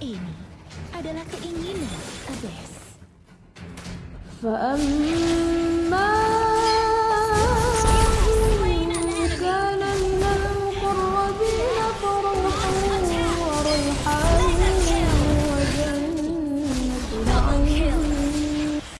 Ini adalah keinginan Abyss. فأما